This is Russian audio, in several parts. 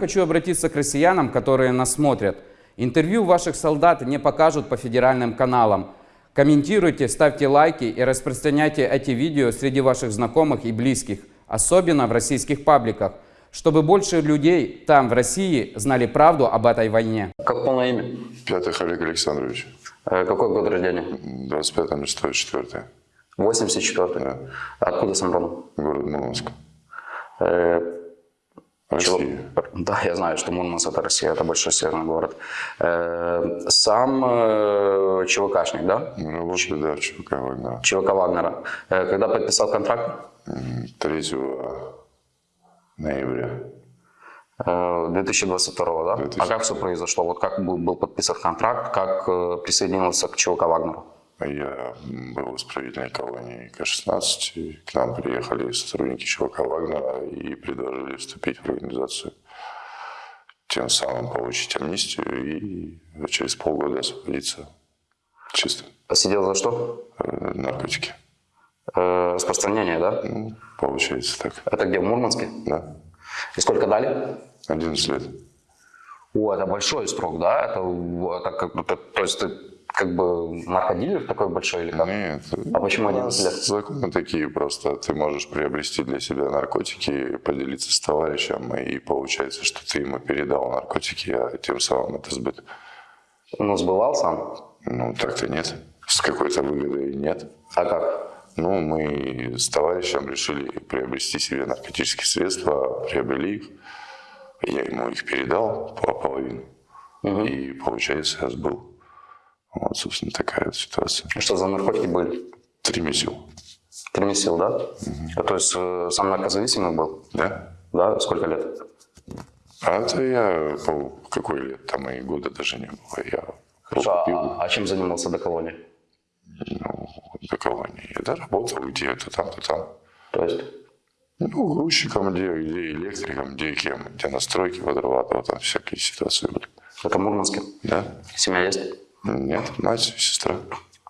Хочу обратиться к россиянам, которые нас смотрят. Интервью ваших солдат не покажут по федеральным каналам. Комментируйте, ставьте лайки и распространяйте эти видео среди ваших знакомых и близких, особенно в российских пабликах, чтобы больше людей там, в России, знали правду об этой войне. Как полное имя? Пятых Олег Александрович. Э, Какой год рождения? 25 на 4 84 Да. Откуда сам родом? Город Мурманск. Э, Россия. Да, я знаю, что Мурманск это Россия, это большой северный город. Э, Сам э, ЧВКшник, да? Работаю, да, в ЧВК Вагнера. ЧВК Вагнера. Э, Когда подписал контракт? 3 ноября. Э, 2022, да? А 2022. как все произошло? Вот как был, был подписан контракт, как присоединился к ЧВК Вагнеру? Я был в исправительной колонии К-16. и К нам приехали сотрудники ЧВК Вагнера и предложили вступить в организацию. Тем самым получить амнистию и через полгода освободиться чисто. Сидел за что? Э, Наркотики. Э, Распространение, да? Ну, получается так. Это где, в Мурманске? Да. И сколько дали? 11 лет. О, это большой срок, да? Это, это как бы, то, то есть ты как бы наркодилер такой большой или как? Нет. А почему у 11 нас лет? Законы такие просто. Ты можешь приобрести для себя наркотики, поделиться с товарищем, и получается, что ты ему передал наркотики, а тем самым это сбыт. Ну, сбывал сам? Ну, так-то нет. С какой-то выгодой нет. А как? Ну, мы с товарищем решили приобрести себе наркотические средства, приобрели их. Я ему их передал по половину. И, получается, я сбыл. Вот, собственно, такая вот ситуация. Что за наркотики были? Три месяца. Тремесил, да? А То есть э, сам наркозависимый был? Да? Да? Сколько лет? А это я, по какой лет, там и года даже не было. Я Хорошо, а, а чем занимался до колонии? ну, до колонии. Я да, работал где-то там, то там. То есть? Ну, грузчиком, где, где электриком, где кем, где настройки подрабатывал, там всякие ситуации были. Это Мурманске? Да? Семья есть? Нет, мать, сестра.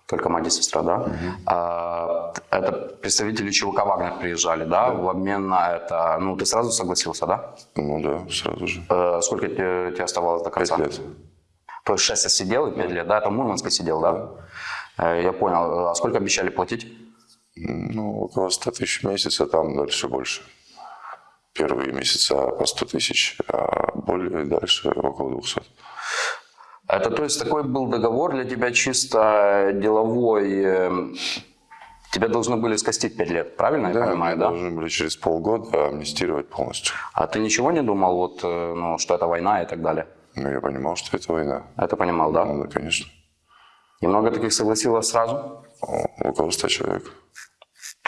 Только мать и сестра, да? А, это представители ЧВК Вагнер приезжали, да? В обмен на это, ну, ты сразу согласился, да? Ну да, сразу же. Э, сколько тебе, тебе оставалось до конца? Пять лет. То есть 6 сидел и 5 лет, да? Это в Мурманске сидел, да? Э, Я понял. А сколько обещали платить? Ну, около 100 тысяч в месяц, а там дальше больше. Первые месяца по 100 тысяч, а более дальше около 200. Это то есть такой был договор для тебя чисто деловой. э, Тебя должны были скостить 5 лет, правильно я Да, понимаю, мы да? должны были через полгода амнистировать полностью. А ты ничего не думал, вот, э, ну, что это война и так далее? Но я понимал, что это война. Это понимал, да? Ну да, конечно. И много таких согласилось сразу? Около 100 человек.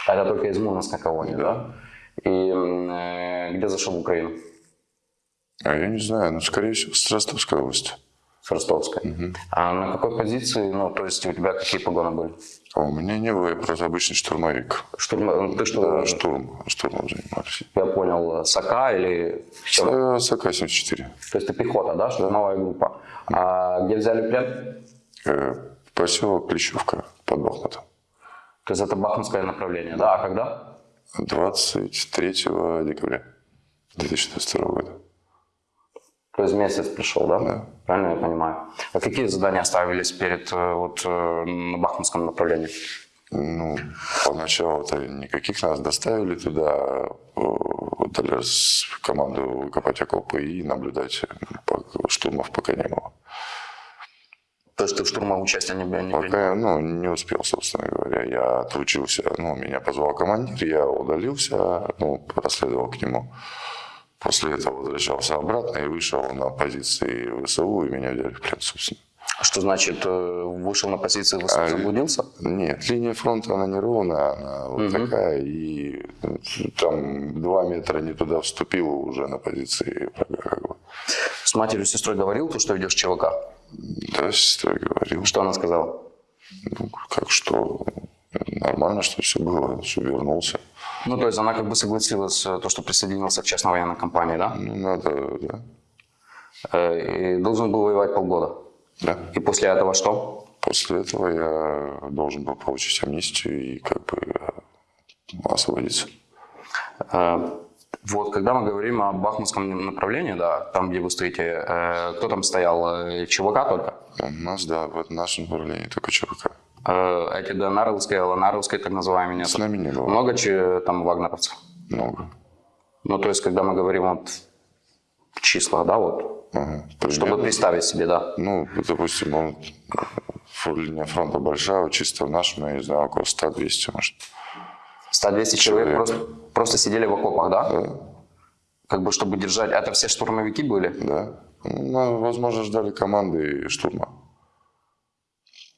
А это только из Мурманской колонии, да? И м, э, где зашел в Украину? А я не знаю, ну, скорее всего, с Ростовской области. С Ростовской. А на какой позиции, ну, то есть у тебя какие погоны были? А у меня не было, я просто обычный штурмовик. Штурм, ну, ты что, Да, штурм, штурмом занимался. я понял, САКа или? Э, СК-74. То есть ты пехота, да, штурмовая группа. А где взяли плен? Э, Поселок Клещевка под Бахмутом. То есть это Бахмутское направление, да? А когда? 23 декабря 2022 года. То есть месяц пришел, да? Да. Правильно я понимаю? А какие задания ставились перед э, вот э, на Бахмутском направлении? Ну, поначалу-то никаких нас доставили туда, э, дали команду выкопать окопы и наблюдать. Штурмов пока не было. То есть ты в штурмовом участие не, не? Пока я ну, не успел, собственно говоря. Я отлучился. Ну, меня позвал командир, я удалился, ну, проследовал к нему. После этого возвращался обратно и вышел на позиции ВСУ, и меня взяли в плен, собственно. Что значит, э, вышел на позиции, А, заблудился? Нет, линия фронта, она неровная, она вот такая, и там два метра не туда вступил уже на позиции врага. С матерью, сестрой говорил, то, что идешь ЧВК? Да, сестра говорил, Что она сказала? ну, как что нормально, что все было, что вернулся. Ну, то есть она как бы согласилась, э, то, что присоединился к частной военной компании, да? Ну, надо, да. Э, И должен был воевать полгода. да. И после этого что? После этого я должен был получить амнистию и как бы э, освободиться. Вот, когда мы говорим о бахмутском направлении, да, там, где вы стоите, кто там стоял? ЧВК только? У нас, да, в нашем направлении только ЧВК. Э, эти Донаровские, Ланаровские, так называемые, нет? С нами не было. Много че там вагнеровцев? Много. Ну, то есть, когда мы говорим вот в числах, да, вот, Ага. чтобы представить себе, да. Ну, допустим, он, линия фронта большая, чисто в нашем, я не знаю, около 100-200, может. 100-200 человек Человек. просто, просто сидели в окопах, да? Да, Как бы, чтобы держать... Это все штурмовики были? да. Ну, возможно, ждали команды штурма.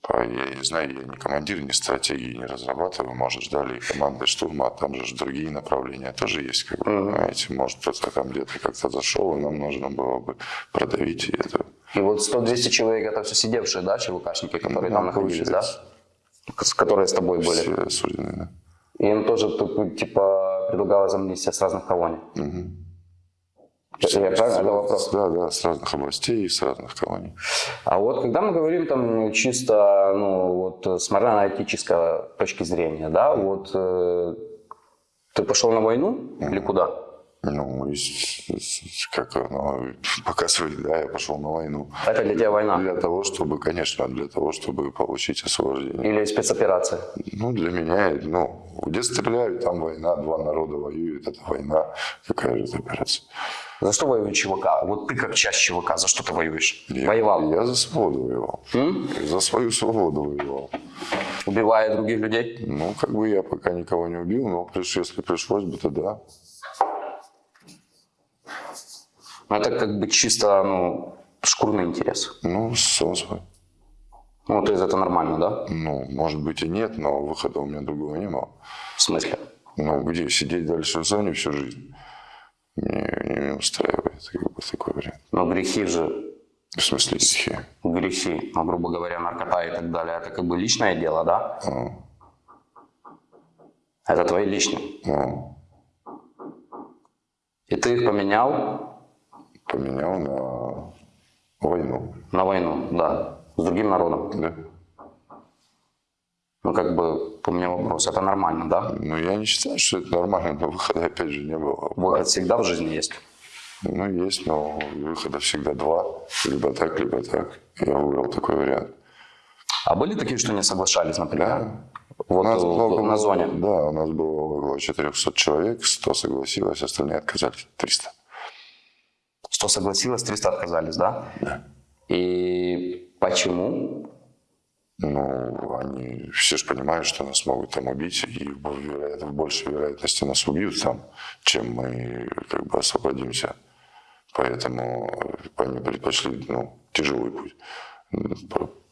А Я не знаю, я не командир, ни стратегии не разрабатываю. Может, ждали и команды штурма, а там же другие направления тоже есть, как бы, понимаете. Может, кто-то там где-то как-то зашел, и нам нужно было бы продавить это. И вот 100-200 человек это все сидевшие, да, ЧВКшники, которые там Ну, находились, да? С- Которые с тобой были. Все осуждены, да. И им тоже типа, предлагалось амнистия с разных колоний. Я правильно? Это вопрос. Да, да, с разных областей и с разных колоний. А вот когда мы говорим там чисто, ну, вот с морально-этической точки зрения, да, вот э, ты пошел на войну или куда? Ну, и как оно показывает, да, я пошел на войну. Это для тебя война? Для того, чтобы, конечно, для того, чтобы получить освобождение. Или спецоперация? Ну, для меня, ну, где стреляют, там война, два народа воюют, это война. Какая же это операция? За что воюет ЧВК? Вот ты как часть ЧВК, за что ты воюешь? Я- Воевал? Я за свободу воевал. М? За свою свободу воевал. Убивая других людей? Ну, как бы я пока никого не убил, но если пришлось бы, то да. Ну, это как бы чисто, ну, шкурный интерес. Ну, свой. Ну, то есть это нормально, да? Ну, может быть и нет, но выхода у меня другого не было. В смысле? Ну, где сидеть дальше в зоне всю жизнь? Мне не устраивает как бы такой вариант. Ну, грехи же, В смысле грехи. грехи, ну, грубо говоря, наркота и так далее, это как бы личное дело, да? А, Это твои личные. ну, И ты их поменял поменял на войну. на войну, да, с другим народом. Да? Ну, как бы, у меня вопрос, это нормально, да? Ну, я не считаю, что это нормально, но выхода опять же не было. Выход всегда в жизни есть. Ну, есть, но выхода всегда два. Либо так, либо так. Я выбрал такой вариант. А были такие, что не соглашались, например? Да. Вот у нас э, много на было- зоне. Да, у нас было около 400 человек, 100 согласилось, остальные отказались. 300. 100 согласилось, 300 отказались, да? Да. И почему? Ну, они все же понимают, что нас могут там убить, и в большей вероятности нас убьют там, чем мы как бы освободимся. Поэтому они предпочли ну, тяжелый путь,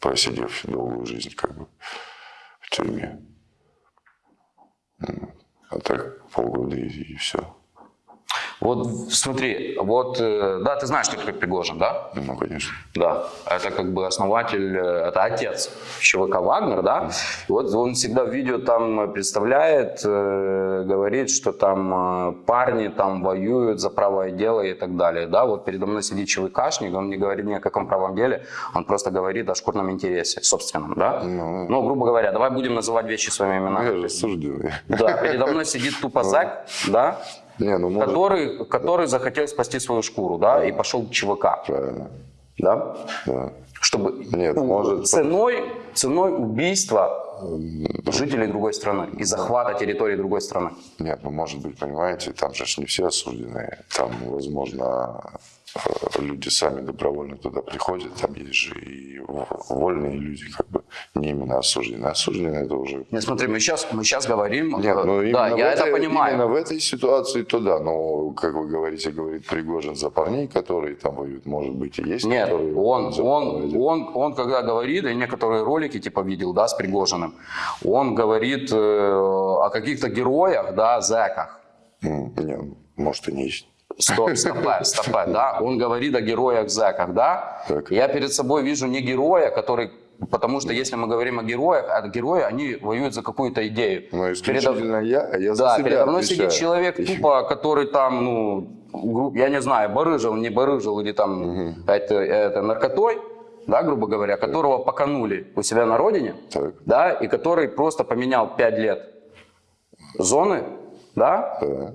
просидев долгую жизнь как бы в тюрьме. А так полгода и, и все. Вот смотри, вот, э, да, ты знаешь, кто такой Пригожин, да? Ну, конечно. Да, это как бы основатель, э, это отец ЧВК Вагнер, да. И вот он всегда в видео там представляет, э, говорит, что там парни там воюют за правое дело и так далее, да. Вот передо мной сидит ЧВКшник, он не говорит ни о каком правом деле, он просто говорит о шкурном интересе собственном, да. Ну. Ну, грубо говоря, давай будем называть вещи своими Ну, именами. я же осужденный. Да, передо мной сидит тупо зэк, да, Не, ну может, который, который захотел спасти свою шкуру, да, и пошел к ЧВК, правильно. да Да. чтобы Нет, у- может- ценой, ценой убийства жителей другой страны и захвата территории другой страны. Нет, ну может быть, понимаете, там же не все осужденные. Там, возможно, люди сами добровольно туда приходят. Там есть же и вольные люди, как бы не именно осужденные. Осужденные это уже... Не, смотри, мы сейчас, мы сейчас говорим, Нет, э, ну да, именно, я этой, это понимаю. именно в этой ситуации то да, но, как вы говорите, говорит Пригожин за парней, которые там воюют, может быть, и есть, Нет, которые он, он, дело. он, он, когда говорит, я некоторые ролики типа видел, да, с Пригожиным, он говорит э, о каких-то героях, да, зэках. М, Не, может, и не есть. Стоп, стопэ, стопэ, да, он говорит о героях зэках, да. Так. Я перед собой вижу не героя, который, потому что если мы говорим о героях, а герои, они воюют за какую-то идею. Передо- исключительно я, а я за Да, себя передо мной отвечаю. сидит человек тупо, который там, ну, я не знаю, барыжил, не барыжил или там это, это наркотой, да, грубо говоря, которого поканули у себя на родине, Так. да, и который просто поменял 5 лет зоны, да, Да.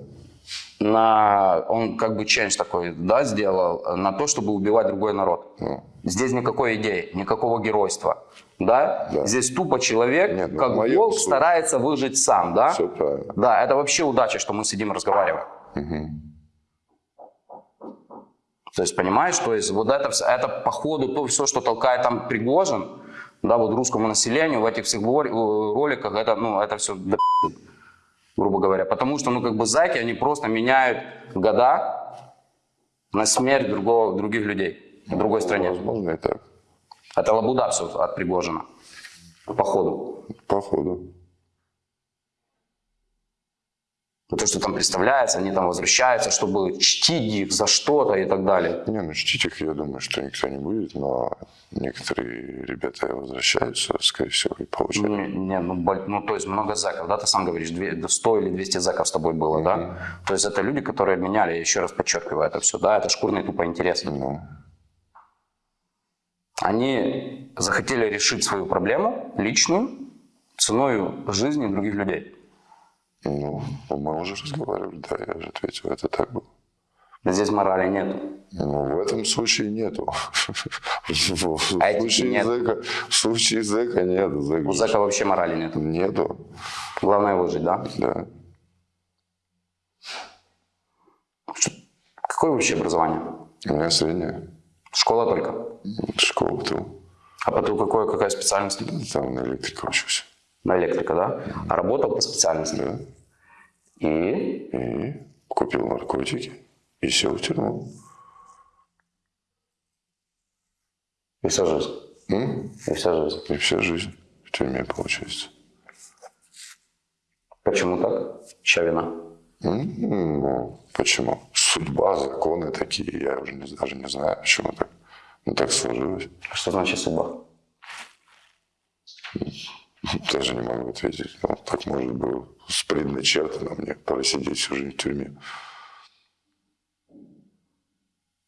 На, он как бы change такой, да, сделал, э, на то, чтобы убивать другой народ. Ну, Здесь никакой идеи, никакого геройства, да? Да. Здесь тупо человек, Нет, ну, как волк, случае- старается выжить сам, да? все правильно. Да, это вообще удача, что мы сидим и разговариваем. То есть, понимаешь, то есть вот это, это по ходу то все, что толкает там Пригожин, да, вот русскому населению в этих всех э, роликах, это, ну, это все грубо говоря. Потому что, ну, как бы зайки, они просто меняют года на смерть другого, других людей в другой стране. Возможно и так. Это лабуда все от Пригожина. По ходу. Походу. То, что там представляется, они там возвращаются, чтобы чтить их за что-то и так далее. Не, ну чтить их, я думаю, что никто не будет, но некоторые ребята возвращаются, скорее всего, и получают. Не, не, ну, ну, то есть много зэков, да, ты сам говоришь, две- да, 100 или 200 зэков с тобой было, да? То есть это люди, которые меняли, я еще раз подчеркиваю это все, да, это шкурный тупо интерес. Ну, Они захотели решить свою проблему личную ценой жизни других людей. Ну, мы уже разговаривали, да, я же ответил, это так было. Здесь морали нет. Ну, в этом случае нету. В А этики случае нет? зэка, в случае зэка нет. Зэк У зэка вообще морали нет. Нету, Главное выжить, да? да. Какое вообще образование? У меня средняя Школа только. школа ТУ. А потом какое, какая специальность? Там на электрика учусь. На электрика, да? А работал по специальности? Да. И И купил наркотики и сел в тюрьму. И вся жизнь. М? И вся жизнь. И вся жизнь в тюрьме получается. Почему так? Чья вина? Ну, почему? Судьба, законы такие, я уже не, даже не знаю, почему так. Ну, так сложилось. Что значит судьба? Даже не могу ответить. Ну, так может было предначертано мне просидеть всю жизнь в тюрьме.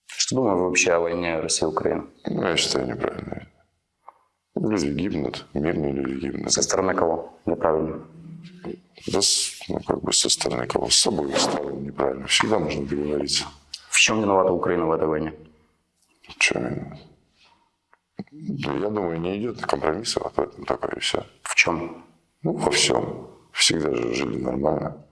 Что думаешь вообще о войне Украины? Ну, я считаю, неправильно. Люди гибнут, мирные люди гибнут. Со стороны кого? Неправильно. Да, с- ну, как бы со стороны кого? С собой стороны неправильно. Всегда можно договориться. В чем виновата Украина в этой войне? Че именно? Ну, я думаю, не идет на компромиссы, вот в этом такое и все. В чем? Ну, во всем. Всегда же жили нормально.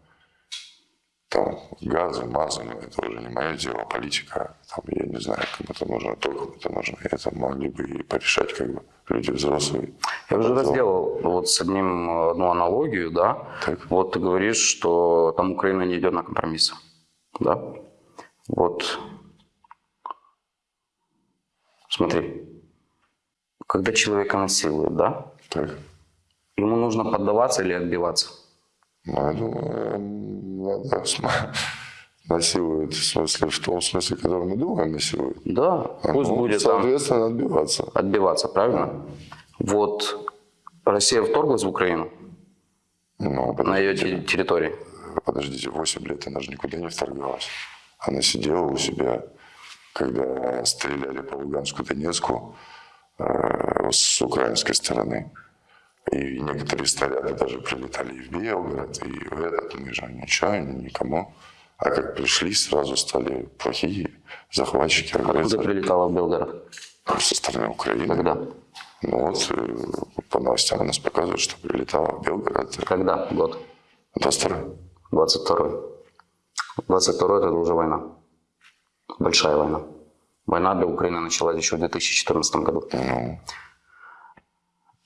Там газы, мазы, ну, это уже не мое дело, политика. Там, я не знаю, кому это нужно, только кому это нужно. Это могли бы и порешать, как бы, люди взрослые. Я уже разделал вот с одним одну аналогию, да. Так. Вот ты говоришь, что там Украина не идет на компромиссы, да. Вот. Смотри, когда человека насилуют, да, Так. ему нужно поддаваться или отбиваться? Ну, я думаю, м, надо см- насилуют, в смысле, в том смысле, который мы думаем, насилуют. Да, пусть Ну, будет там Соответственно, отбиваться. отбиваться, правильно? Вот Россия вторглась в Украину Ну, на ее территории. подождите, 8 лет она же никуда не вторгалась. Она сидела у себя, когда стреляли по Луганску, Донецку с украинской стороны. И некоторые снаряды даже прилетали и в Белгород, и в этот. Мы же ничего, никому. А как пришли, сразу стали плохие захватчики, Откуда агрессоры. прилетала в Белгород? Со стороны Украины. Когда? Ну вот, э, по новостям у нас показывают, что прилетала в Белгород. Когда? Год? 22 22 22 это уже война. Большая война. Война для Украины началась еще в 2014 году. Ну,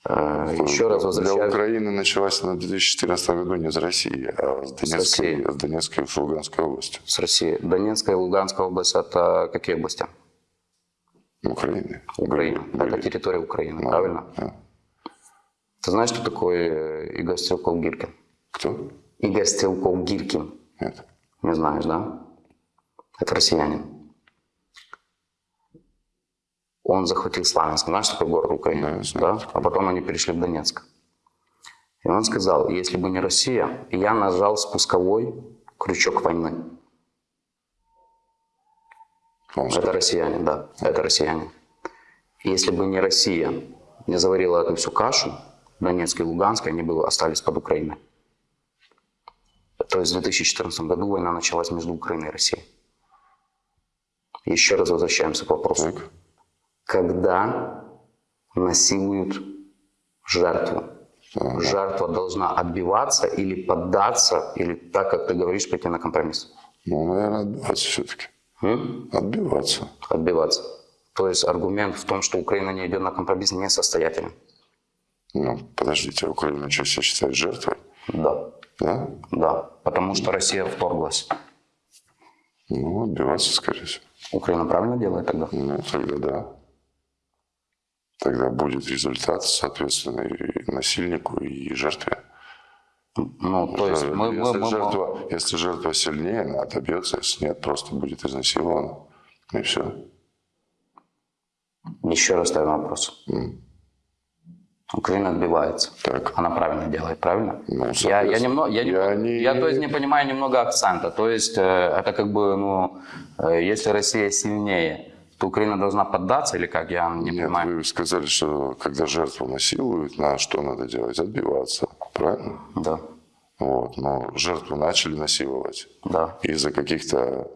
Э, Еще раз Для возвращаюсь. Украины началась она в 2014 году не из России, а с Донецкой, России. с Донецкой и Луганской области. С России. Донецкая и Луганская область это какие области? Украины. Украина. Были- Это территория Украины, Ну, правильно? да. Ты знаешь, кто такой э, Игорь Стрелков Гиркин? Кто? Игорь Стрелков Гиркин. Нет. Не знаешь, да? Это россиянин. Он захватил Славянск. Знаешь, такой город в Украине? Да, знаю. А потом они перешли в Донецк. И он сказал, если бы не Россия, я нажал спусковой крючок войны. Он Это сказал, россиянин, да, это россиянин. Если бы не Россия, не заварила эту всю кашу, Донецк и Луганск, они бы остались под Украиной. То есть в 2014 году война началась между Украиной и Россией. Еще раз возвращаемся к вопросу. Так. Когда насилуют жертву, Ага. жертва должна отбиваться или поддаться, или так, как ты говоришь, пойти на компромисс. Ну, наверное, отбиваться все-таки. Отбиваться. Отбиваться. То есть аргумент в том, что Украина не идет на компромисс, несостоятелен. Ну, подождите, Украина что себя считает жертвой? Да, Да? да. Потому что Россия вторглась. Ну, отбиваться, скорее всего. Украина правильно делает тогда? Ну, тогда да. Тогда будет результат, соответственно, и насильнику, и жертве. Ну, то есть мы, мы- если, мы- жертва, если жертва сильнее, она отобьется, если нет, просто будет изнасилована. И все. Еще раз ставим вопрос. Украина отбивается. Так. Она правильно делает, правильно? Ну, я, я, немного, я, я не- я, то есть не понимаю немного акцента. То есть э, это как бы, ну, э, если Россия сильнее, то Украина должна поддаться или как? Я не Нет, понимаю. вы сказали, что когда жертву насилуют, на что надо делать? Отбиваться. Правильно? Да, Вот. Но жертву начали насиловать. да. Из-за каких-то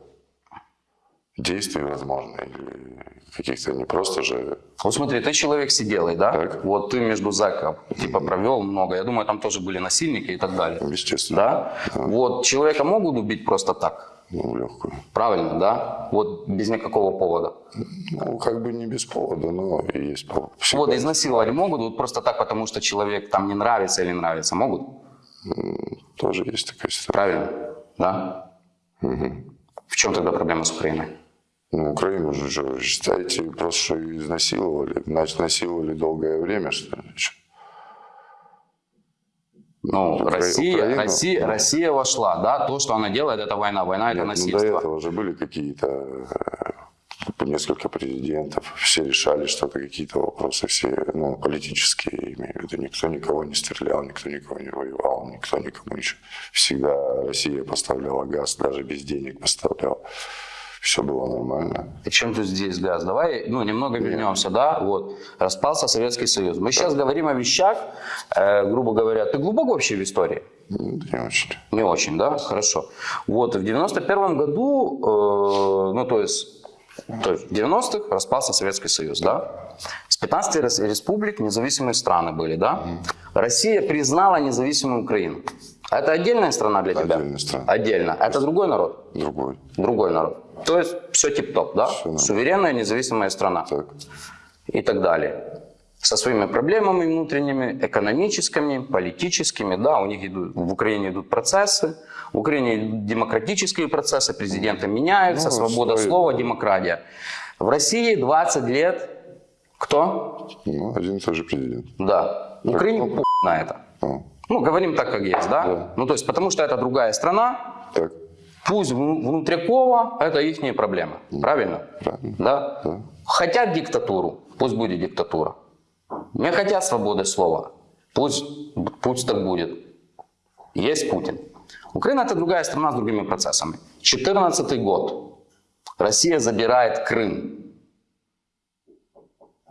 действий, возможно, или каких-то не просто же... Вот смотри, ты человек сиделый, да? Так. Вот ты между зэков, типа, провел много. Я думаю, там тоже были насильники и так далее. Естественно. Да? Вот человека могут убить просто так. Ну, легкую. Правильно, да? Вот без никакого повода. Ну, как бы не без повода, но есть повод. Всегда. Вот изнасиловать могут, вот просто так, потому что человек там не нравится или нравится, могут? Тоже есть такая ситуация. Правильно, да? В чем тогда проблема с Украиной? Ну, Украину же, считаете, просто изнасиловали. Значит, насиловали долгое время, что ли? Чё? Ну, Укра- Россия? Россия, Россия вошла, да? То, что она делает, это война. Война – это Нет, ну, до насильство. этого же были какие-то э, несколько президентов, все решали что-то, какие-то вопросы, все ну, политические, имею в виду. Никто никого не стрелял, никто никого не воевал, никто никому ничего. Всегда Россия поставляла газ, даже без денег поставляла. Все было нормально. При чем тут здесь газ? Давай, ну, немного вернемся, да? Вот, распался Советский Союз. Мы сейчас говорим о вещах, э, грубо говоря, ты глубоко вообще в истории? Да не очень. Не очень, да? Хорошо. Вот, в 91 году, э, ну, то есть, то есть в 90-х распался Советский Союз, да? С 15 рес- республик независимые страны были, да? Россия признала независимую Украину. Это отдельная страна для тебя? Отдельная страна. Отдельно. Это другой народ? Другой. Другой народ. То есть все тип-топ, да? нормально. Суверенная независимая страна Так. и так далее. Со своими проблемами внутренними, экономическими, политическими, да, у них идут, в Украине идут процессы, в Украине идут демократические процессы, президенты меняются, Ну, свобода свои, слова, демократия. В России 20 лет, кто? Ну, один и тот же президент. Да. В Украине ну, на это. А, Ну, говорим так, как есть, да? Да. Ну, то есть, потому что это другая страна, так. Пусть вну- внутрякова – это их проблема. Правильно? Правильно. Да? Да. Хотят диктатуру, пусть будет диктатура. Не хотят свободы слова, пусть, пусть так будет. Есть Путин. Украина – это другая страна с другими процессами. 14 год. Россия забирает Крым.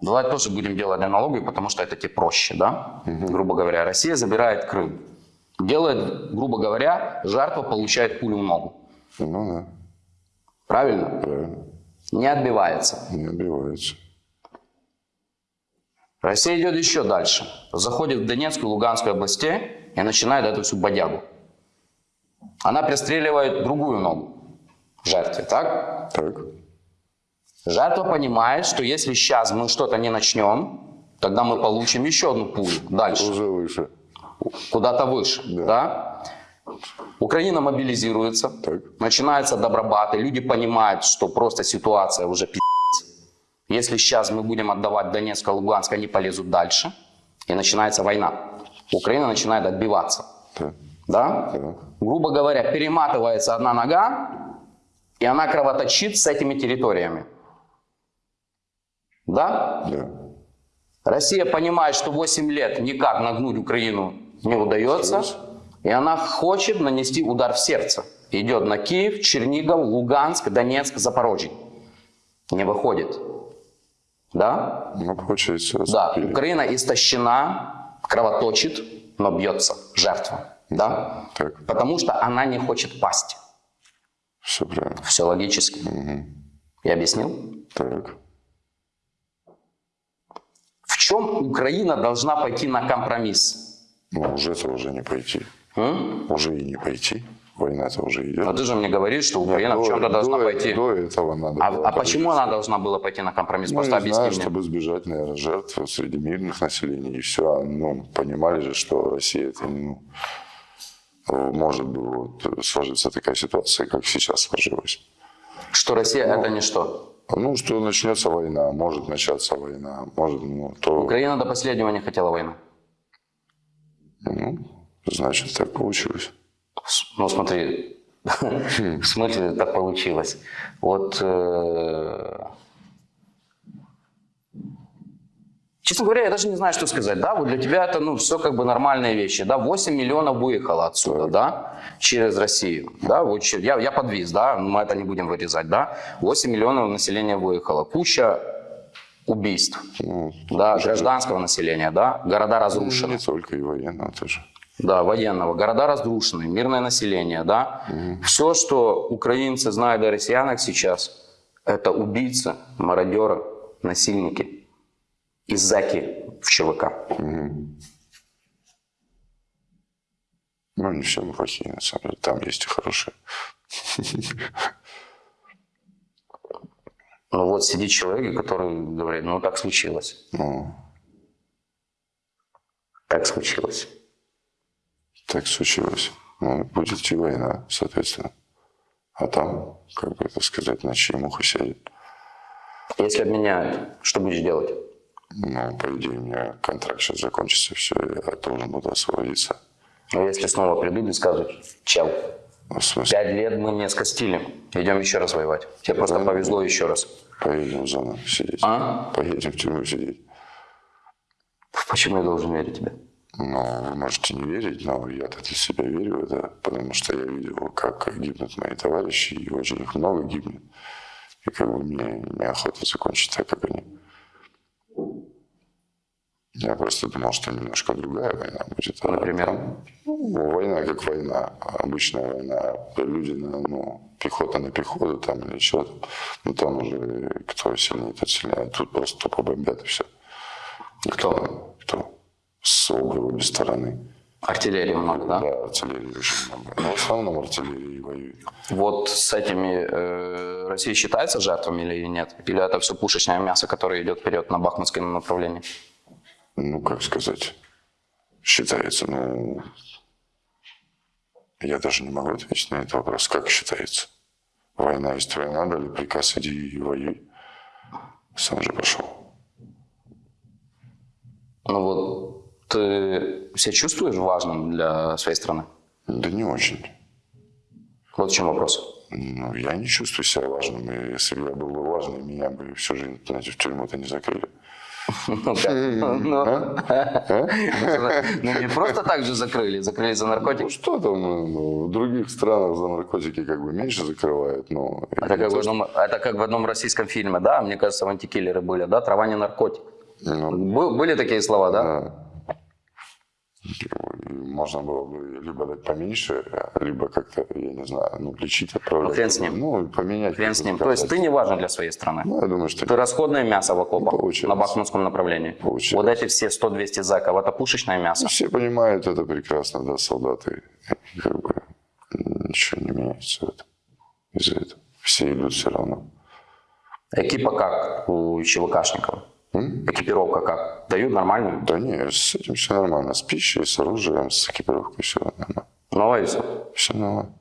Давай тоже будем делать аналогию, потому что это тебе проще, да? Грубо говоря, Россия забирает Крым. Делает, грубо говоря, жертва получает пулю в ногу. Ну да, Правильно? правильно. Не отбивается. Не отбивается. Россия идет еще дальше. Заходит в Донецкую Луганскую области и начинает эту всю бодягу. Она пристреливает другую ногу жертве, так? Так. Жертва понимает, что если сейчас мы что-то не начнем, тогда мы получим еще одну пулю дальше, Уже выше. куда-то выше. Да. Да. Украина мобилизируется, Так. начинается добробаты, люди понимают, что просто ситуация уже пи***ц. Если сейчас мы будем отдавать Донецк и Луганск, они полезут дальше, и начинается война. Украина начинает отбиваться. Так. Да? Да. Грубо говоря, перематывается одна нога, и она кровоточит с этими территориями. Да? Да. Россия понимает, что 8 лет никак нагнуть Украину не удается, и она хочет нанести удар в сердце. Идет на Киев, Чернигов, Луганск, Донецк, Запорожье. Не выходит. Да? Ну, получается, Да. Украина истощена, кровоточит, но бьется жертва. Да? Так, Потому что она не хочет пасть. все правильно. Все логически. Я объяснил? Так. В чем Украина должна пойти на компромисс? Ну, уже это уже не пойти. М? Уже и не пойти. Война-то уже идет. Но ты же мне говоришь, что Украина До- в чем-то должна до- пойти. До этого надо А, а почему она должна была пойти на компромисс? Ну, Просто не объясни знаю, мне. чтобы избежать, наверное, жертв среди мирных населений. И все. Ну, понимали же, что Россия это, ну, может вот, сложиться такая ситуация, как сейчас сложилась. Что Россия это не что? Ну, что начнется война, может начаться война, может, ну, то, Украина до последнего не хотела войны. ну, значит, так получилось. Ну смотри, в смысле так получилось? Вот, э, честно говоря, я даже не знаю, что сказать. Да, вот для тебя это, ну, все как бы нормальные вещи. Да, 8 миллионов выехало отсюда, да, через Россию. Да, вот я, я подвис, да, мы это не будем вырезать, да. 8 миллионов населения выехало. Куча убийств, Ну, да, гражданского населения, да, города разрушены. не только и военного тоже. Да, военного. Города разрушены, мирное население, да. Все, что украинцы знают о россиянах сейчас, это убийцы, мародеры, насильники и заки в ЧВК. Ну, не все мы плохие, на самом деле. Там есть и хорошие. Ну вот сидит человек, который говорит, ну так случилось, Ну, так случилось. Так случилось. Ну, будет идти война, соответственно. А там, как бы это сказать, на чьи муха сядет. Если обменяют, что будешь делать? Ну, по идее, у меня контракт сейчас закончится, все, я должен буду освободиться. А если снова придут и скажут, чел, Ну, пять лет мы не скостили, идем еще раз воевать. Тебе просто повезло еще раз. поедем в зону сидеть. А? Поедем в тюрьму сидеть. Почему я должен верить тебе? Ну, вы можете не верить, но я-то для себя верю в это, потому что я видел, как гибнут мои товарищи, и очень их много гибнет. И как бы мне неохота закончить так, как они. Я просто думал, что немножко другая война будет. а Например? ну, война как война, обычная война. Люди, на, ну, пехота на пехоту там или что-то. Ну, там уже кто сильнее, тот сильнее. А Тут просто тупо бомбят и все. Кто? Кто? С обе стороны. Артиллерии много, да? Да, артиллерии очень много. Но в основном артиллерии воюет. Вот с этими э, Россия считается жертвами или нет? Или это все пушечное мясо, которое идет вперед на бахмутском направлении? Ну, как сказать, считается, ну... Я даже не могу ответить на этот вопрос, как считается. Война есть война, дали приказ, иди и воюй. Сам же пошел. Ну вот ты себя чувствуешь важным для своей страны? Да не очень. Вот в чем вопрос. Ну, я не чувствую себя важным. И если бы я был бы важным, меня бы всю жизнь, знаете, в тюрьму-то не закрыли. Ну, как? Ну, ну, не просто так же закрыли, закрыли за Ну наркотики. что там, ну, в других странах за наркотики как бы меньше закрывают, но... Это как, в одном, это как в одном российском фильме, да? Мне кажется, в антикиллеры были, да? Трава не наркотик. Ну, Бы- Были такие слова, да? Да. Можно было бы либо дать поменьше, либо как-то, я не знаю, ну, лечить, отправлять. Ну, хрен с ним. Ну, поменять. Хрен с ним. То есть ты не важен для своей страны. Ну, я думаю, что... Ты расходное мясо в окопах на бахмутском направлении. Получается. Вот эти все 100-200 заков, это пушечное мясо. Ну, все понимают это прекрасно, да, солдаты. Как бы ничего не меняется в этом. Из-за этого. Все идут все равно. Экипа как у ЧВКшников? Экипировка как? Дают нормальную? Да не, с этим все нормально. С пищей, с оружием, с экипировкой все нормально. Новое все? Все нормально.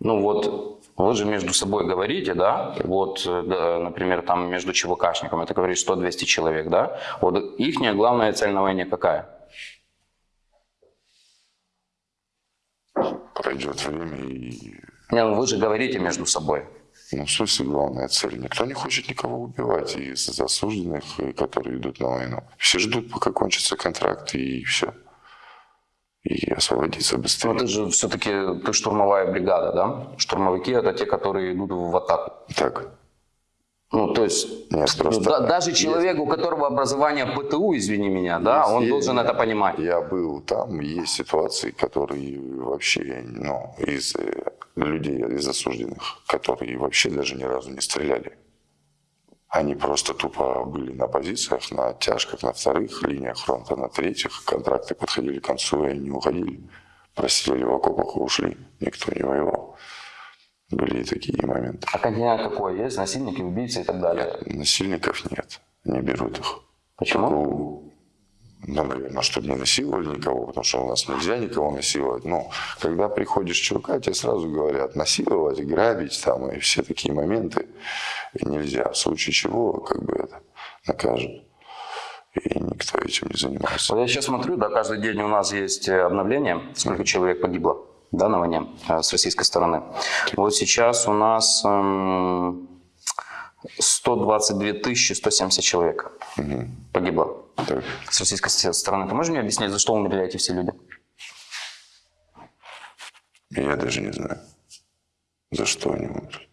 Ну вот, вы же между собой говорите, да? Вот, э, да, например, там между ЧВКшниками, ты говоришь 100-200 человек, да? Вот их главная цель на войне какая? Пройдет время и... Не, ну вы же говорите между собой. Ну, в смысле, главная цель. Никто не хочет никого убивать из засужденных, э, которые идут на войну. Все ждут, пока кончится контракт, и все. И освободиться быстрее. Но ты же все-таки, ты штурмовая бригада, да? Штурмовики это те, которые идут в атаку. Так. Ну, то есть, Нет, ну, просто да- даже есть- человек, у которого образование ПТУ, извини меня, да, он Есть- должен это понимать. Я был там, есть ситуации, которые вообще, ну, из э, людей, из осужденных, которые вообще даже ни разу не стреляли. Они просто тупо были на позициях, на оттяжках, на вторых линиях фронта, на третьих. Контракты подходили к концу, и они уходили. Просидели в окопах и ушли. Никто не воевал. Были и такие моменты. А континент какой есть? Насильники, убийцы и так далее. Насильников нет, не берут их. Почему? Ну, ну, наверное, чтобы не насиловали никого, потому что у нас нельзя никого насиловать. Но когда приходишь чувака, тебе сразу говорят насиловать, грабить там и все такие моменты и нельзя. В случае чего, как бы это накажут. И никто этим не занимается. Вот я сейчас смотрю, да, каждый день у нас есть э, обновление, сколько человек погибло да, на войне э, с российской стороны. Вот сейчас у нас эм, 122 тысячи 170 человек погибло Так, с российской стороны. Ты можешь мне объяснить, за что умерли эти все люди? я даже не знаю, за что они умерли.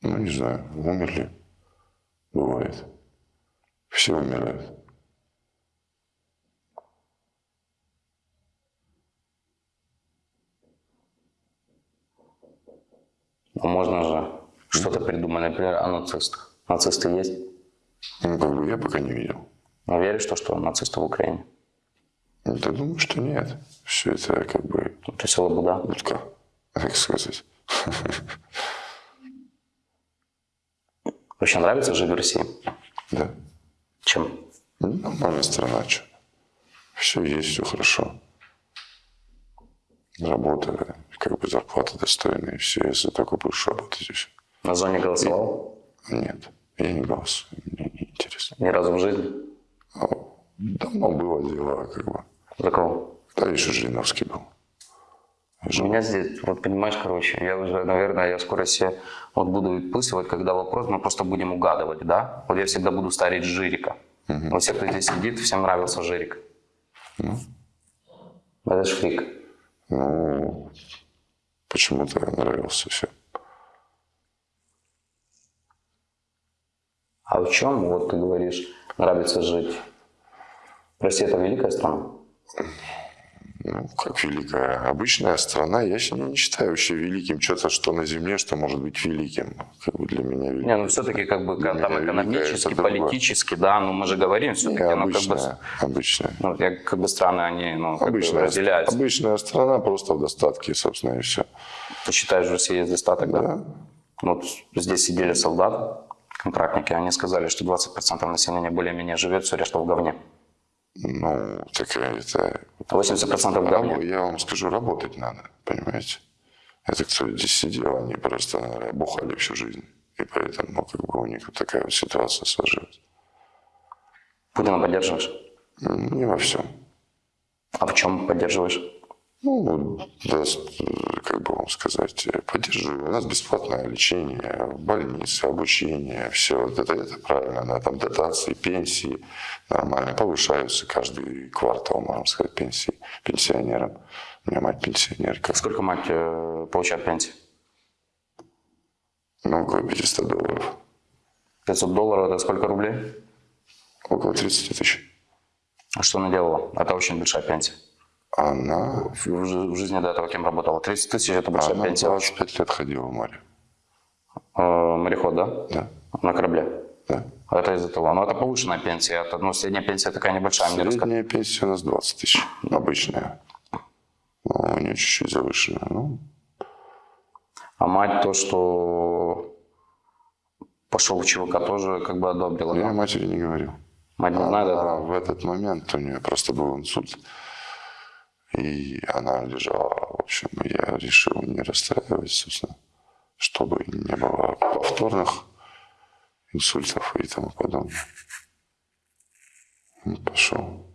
Ну, не знаю, умерли. Бывает. Все умирают. Ну, можно же что-то придумать, например, о нацистах. Нацисты есть? Ну, как бы я пока не видел. Но веришь, что, что нацисты в Украине? Да думаю, что нет. Все это как бы Ну, То есть лабуда. утка, так сказать. Вообще нравится жить в России? Да. Чем? Ну, Нормальная страна, что. Все есть, все хорошо. Работа, как бы зарплата достойная, все, если только будешь работать, все. На зоне голосовал? Нет, я не голосую, мне не интересно. Ни разу в жизни? А, Давно было дело, как бы. За кого? Да, еще Жириновский был. У меня здесь, вот понимаешь, короче, я уже, наверное, я скоро себе вот буду выписывать, когда вопрос, мы просто будем угадывать, да? Вот я всегда буду ставить Жирика. Вот все, кто здесь сидит, всем нравился Жирик. Это ж фрик. Ну, почему-то нравился все. А в чем, вот ты говоришь, нравится жить? Россия это великая страна? Ну, как великая. Обычная страна. Я щ- не считаю вообще великим что-то, что на земле, что может быть великим. Как бы для меня великим. Не, ну все-таки как бы Для там экономически, это другое. политически, да, ну мы же говорим все-таки, Не, ну как бы, обычная, обычная. ну, я- как бы страны, они, ну, как бы Обычная, разделяются. обычная страна просто в достатке, собственно, и все. Ты считаешь, в России есть достаток, да? Да. Вот здесь сидели солдаты, контрактники, они сказали, что 20% населения более-менее живет, все решта в говне. Ну, так это... 80% в говне. Я вам скажу, работать надо, понимаете? Это кто здесь сидел, они просто наверное, бухали всю жизнь. И поэтому ну, как бы у них вот такая вот ситуация сложилась. Путина поддерживаешь? Не во всем. А в чем поддерживаешь? Ну, с- как бы вам сказать, э, поддерживаю. У нас бесплатное лечение, больницы, обучение, все это, это правильно. Да, там дотации, пенсии нормально повышаются каждый квартал, можно сказать, пенсии пенсионерам. У меня мать пенсионерка, Сколько мать э, получает пенсии? ну, около 500 долларов, 500 долларов это сколько рублей? около 30 тысяч. А что она делала? Это очень большая пенсия. Она, В, в жи- в жизни до этого кем работала? 30 тысяч это большая она пенсия. 25 лет ходила в море. Э, мореход, да? Да, На корабле. да. А Это из-за того. Но это повышенная пенсия. Это, ну, средняя пенсия такая небольшая. Средняя пенсия у нас 20 тысяч, обычная. Ну, у нее чуть-чуть завышенная. Ну, А мать то, что пошел в ЧВК, тоже как бы одобрила. я да? матери не говорил. Мать не знает Она этого. в этот момент у нее просто был инсульт. И она лежала, в общем, я решил не расстраивать, собственно, чтобы не было повторных инсультов и тому подобное. И пошел.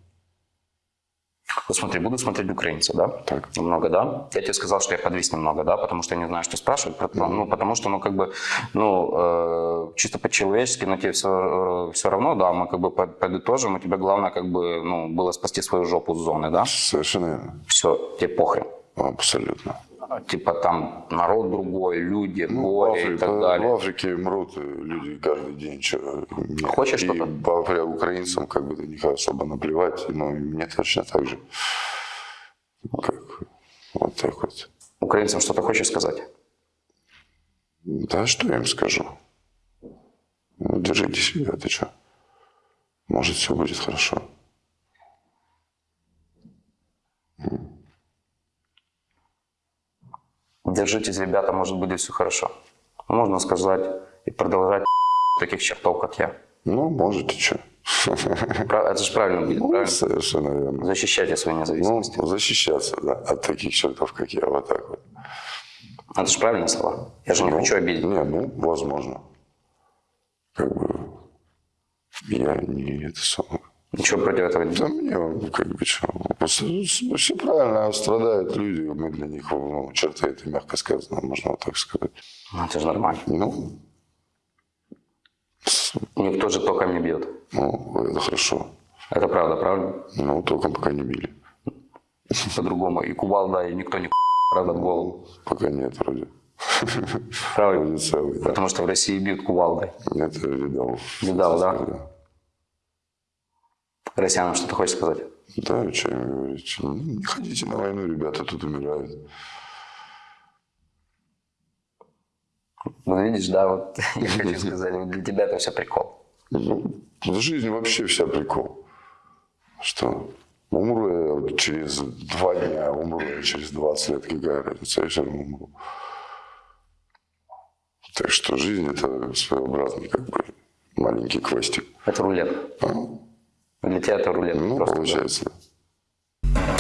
Вот смотри, буду смотреть украинца, да? Так. Немного, да? Я тебе сказал, что я подвис немного, да, потому что я не знаю, что спрашивать. про- Ну, потому что, ну, как бы, ну, э, чисто по-человечески, но тебе все, все равно, да, мы как бы под- подытожим, у тебя главное, как бы, ну, было спасти свою жопу с зоны, да? Совершенно верно. Все, тебе похрен. Абсолютно. Типа там народ другой, люди, Ну, в, горе и Африке, так в далее. Африке мрут э, люди каждый день. Чё, мне- Хочешь и что-то? по- украинцам как бы до них особо наплевать. И мне точно так же. Как, вот так вот. Украинцам что-то хочешь сказать? Да, что я им скажу? Ну, держите себя, ты что? Может, все будет хорошо. Держитесь, ребята, может будет все хорошо. Можно сказать и продолжать таких чертов, как я. Ну, можете, что? Это же правильно будет, Ну, правильно? совершенно верно. Защищайте свою Ну, независимость. защищаться, да, от таких чертов, как я, вот так вот. Это же правильные слова. Я же не Ну, хочу обидеть. Не, ну, возможно. Как бы я не это самое. Ничего против этого не Да мне, как бы, что, все правильно, страдают люди, мы для них, ну, черты, это мягко сказано, можно вот так сказать. Ну, Это же нормально. Ну, Никто же током не бьет. ну, это хорошо. Это правда, правильно? Ну, только пока не били. По-другому. И кувалда, и никто не правда в голову. Пока нет, вроде. Правильно? Потому что в России бьют кувалдой. Нет, видал. Видал, да? Россиянам что ты хочешь сказать? Да, что им говорить. Ну, Не ходите на войну, ребята тут умирают. Ну, видишь, да, вот я хочу сказать, для тебя это все прикол. Ну, жизнь вообще вся прикол. Что? Умру я через два дня, умру я через 20 лет, какая разница, я все равно умру. Так что жизнь это своеобразный как бы маленький квестик. Это рулет. А? Летят рулет. Ну, просто, получается. Да.